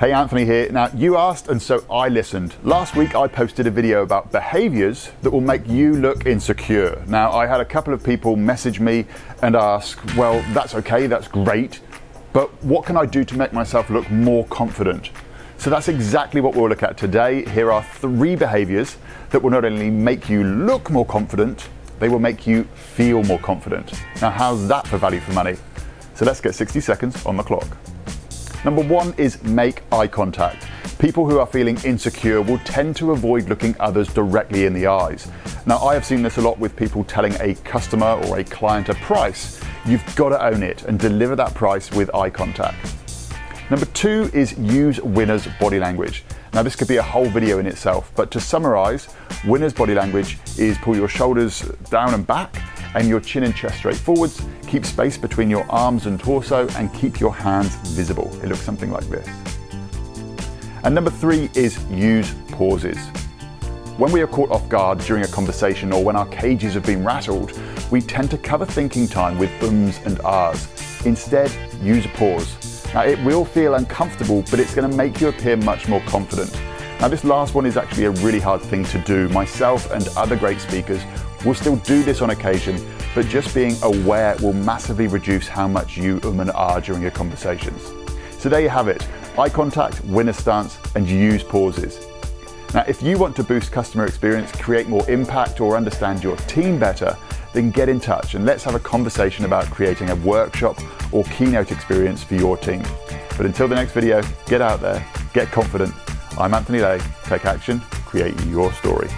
Hey, Anthony here. Now, you asked and so I listened. Last week I posted a video about behaviors that will make you look insecure. Now, I had a couple of people message me and ask, well, that's okay, that's great, but what can I do to make myself look more confident? So that's exactly what we'll look at today. Here are three behaviors that will not only make you look more confident, they will make you feel more confident. Now, how's that for value for money? So let's get 60 seconds on the clock. Number one is make eye contact. People who are feeling insecure will tend to avoid looking others directly in the eyes. Now, I have seen this a lot with people telling a customer or a client a price. You've got to own it and deliver that price with eye contact. Number two is use winner's body language. Now, this could be a whole video in itself, but to summarize, winner's body language is pull your shoulders down and back and your chin and chest straight forwards. Keep space between your arms and torso and keep your hands visible. It looks something like this. And number three is use pauses. When we are caught off guard during a conversation or when our cages have been rattled, we tend to cover thinking time with ums and ahs. Instead, use a pause. Now, it will feel uncomfortable, but it's going to make you appear much more confident. Now, this last one is actually a really hard thing to do. Myself and other great speakers will still do this on occasion, but just being aware will massively reduce how much you um and ah during your conversations. So there you have it, eye contact, winner stance, and use pauses. Now, if you want to boost customer experience, create more impact, or understand your team better, then get in touch and let's have a conversation about creating a workshop or keynote experience for your team. But until the next video, get out there, get confident. I'm Anthony Lay. Take action, create your story.